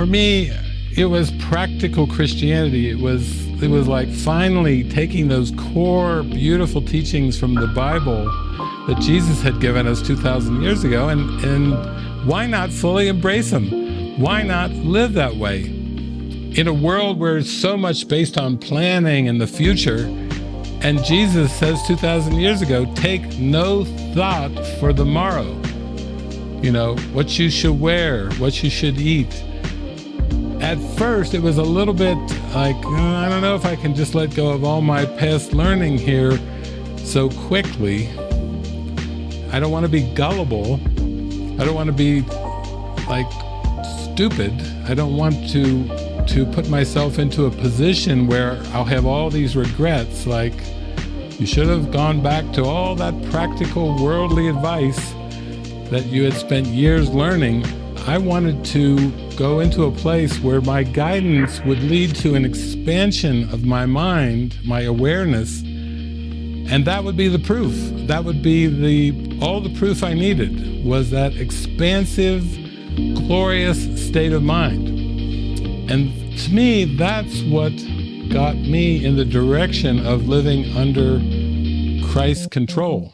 for me, it was practical Christianity. It was it was like finally taking those core beautiful teachings from the Bible that Jesus had given us 2,000 years ago and, and why not fully embrace them? Why not live that way? In a world where it's so much based on planning and the future, and Jesus says 2,000 years ago, take no thought for the morrow. You know, what you should wear, what you should eat, at first it was a little bit like, uh, I don't know if I can just let go of all my past learning here so quickly. I don't want to be gullible. I don't want to be like stupid. I don't want to to put myself into a position where I'll have all these regrets like you should have gone back to all that practical worldly advice that you had spent years learning. I wanted to go into a place where my guidance would lead to an expansion of my mind, my awareness, and that would be the proof. That would be the all the proof I needed was that expansive, glorious state of mind. And to me, that's what got me in the direction of living under Christ's control.